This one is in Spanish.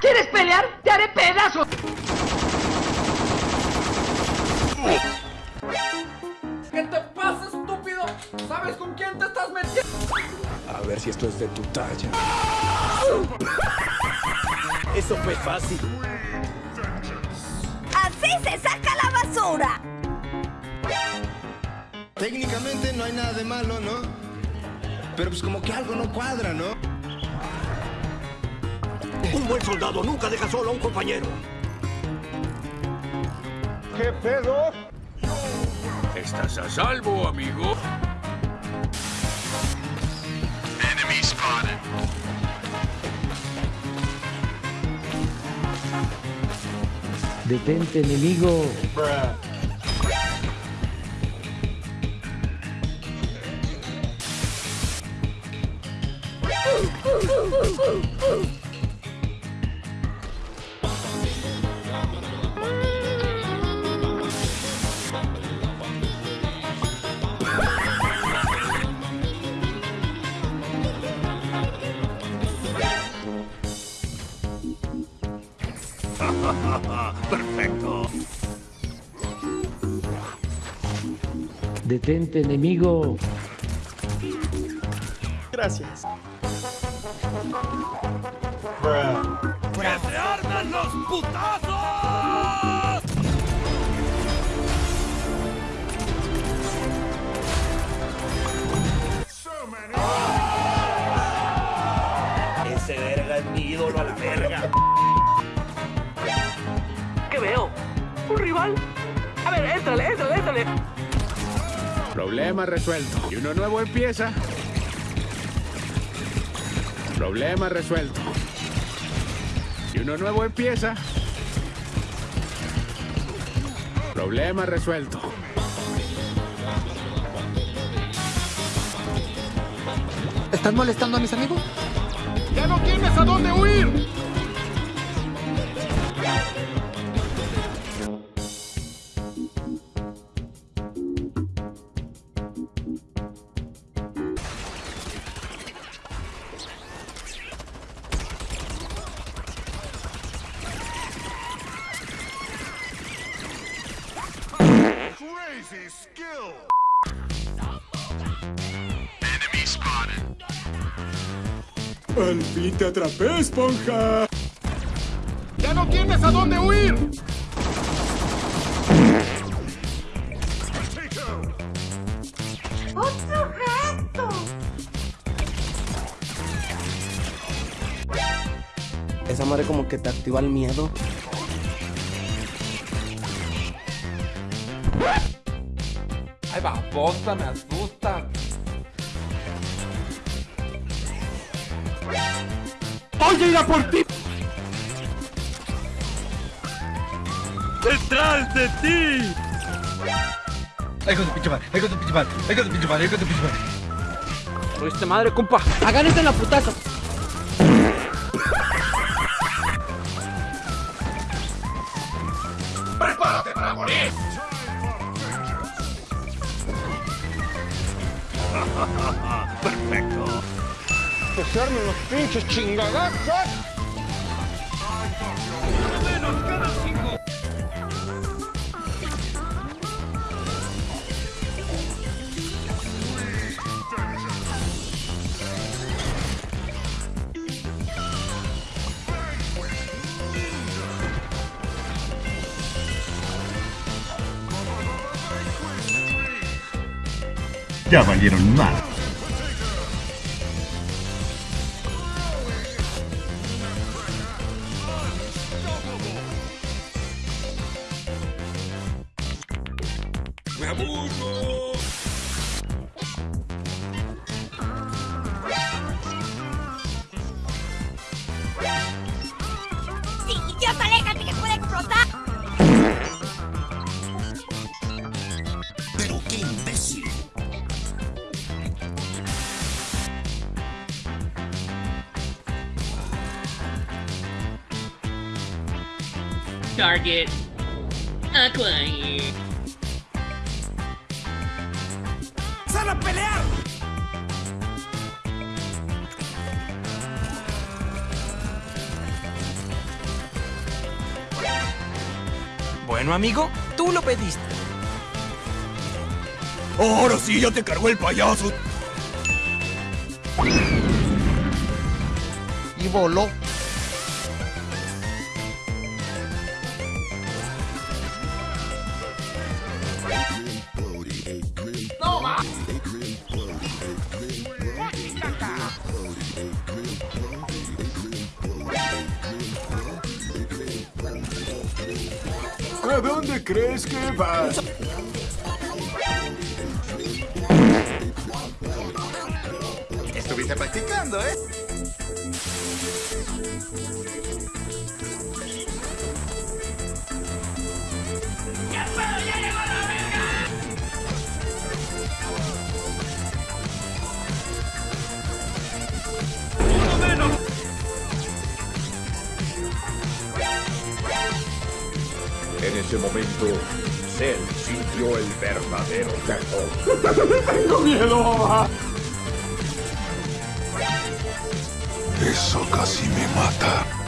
¿Quieres pelear? ¡Te haré pedazos! Ver si esto es de tu talla. Eso fue fácil. ¡Así se saca la basura! Técnicamente no hay nada de malo, ¿no? Pero pues como que algo no cuadra, ¿no? Un buen soldado nunca deja solo a un compañero. ¿Qué pedo? Estás a salvo, amigo. Detente, enemigo. Perfecto. Detente, enemigo. Gracias. ¡Que se arman los putazos! Ese verga es mi ídolo a la verga. Problema resuelto. Y uno nuevo empieza. Problema resuelto. Y uno nuevo empieza. Problema resuelto. ¿Estás molestando a mis amigos? ¡Ya no tienes a dónde huir! Al fin te atrapé, esponja. ¡Ya no tienes a dónde huir! ¡Otro gato! Esa madre como que te activa el miedo. Ay, babosa, me asusta. ¡Voy a ir a por ti! ¡Detrás de ti! Ay, con tu pinche madre, ay, con tu pinche madre, ay, con tu pinche madre, ay, con tu pinche madre. ¡Fuiste madre, compa! ¡Agárrate en la putazo! ¡Prepárate para morir! Perfecto. Que se los pinches chingadazos. Ya valieron más. ¡Me aburro! ¡Sí, idiota, aléjate que puede explotar! Target. Acquired. ¡Sal a pelear! Bueno, amigo, tú lo pediste. Ahora sí, ya te cargó el payaso. Y voló. ¿A dónde crees que vas? Estuviste practicando, ¿eh? En ese momento, Cell sintió el verdadero terror. ¡Tengo miedo! Eso casi me mata.